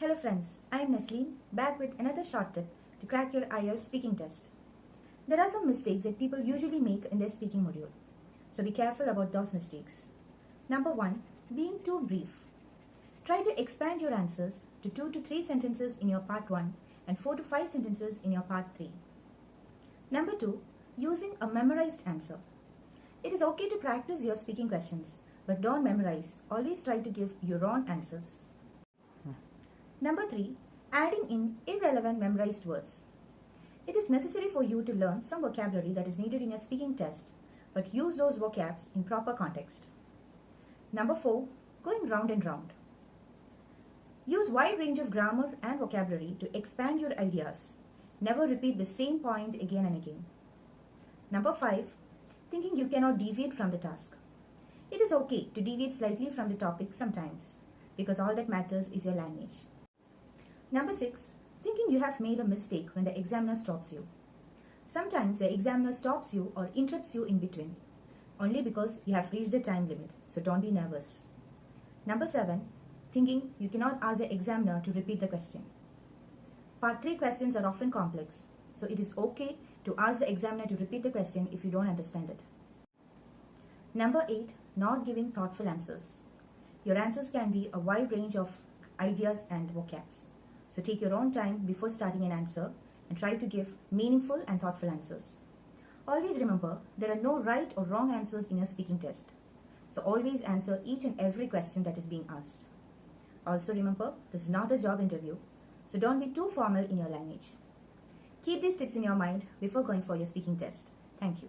Hello friends, I am Nesleen, back with another short tip to crack your IELTS speaking test. There are some mistakes that people usually make in their speaking module. So be careful about those mistakes. Number 1. Being too brief. Try to expand your answers to 2 to 3 sentences in your part 1 and 4 to 5 sentences in your part 3. Number 2. Using a memorized answer. It is okay to practice your speaking questions, but don't memorize. Always try to give your own answers. Number 3. Adding in irrelevant memorized words. It is necessary for you to learn some vocabulary that is needed in your speaking test, but use those vocabs in proper context. Number 4. Going round and round. Use wide range of grammar and vocabulary to expand your ideas. Never repeat the same point again and again. Number 5. Thinking you cannot deviate from the task. It is okay to deviate slightly from the topic sometimes because all that matters is your language. Number 6. Thinking you have made a mistake when the examiner stops you. Sometimes the examiner stops you or interrupts you in between only because you have reached the time limit, so don't be nervous. Number 7. Thinking you cannot ask the examiner to repeat the question. Part 3 questions are often complex, so it is okay to ask the examiner to repeat the question if you don't understand it. Number 8. Not giving thoughtful answers. Your answers can be a wide range of ideas and vocabs. So take your own time before starting an answer and try to give meaningful and thoughtful answers. Always remember, there are no right or wrong answers in your speaking test. So always answer each and every question that is being asked. Also remember, this is not a job interview, so don't be too formal in your language. Keep these tips in your mind before going for your speaking test. Thank you.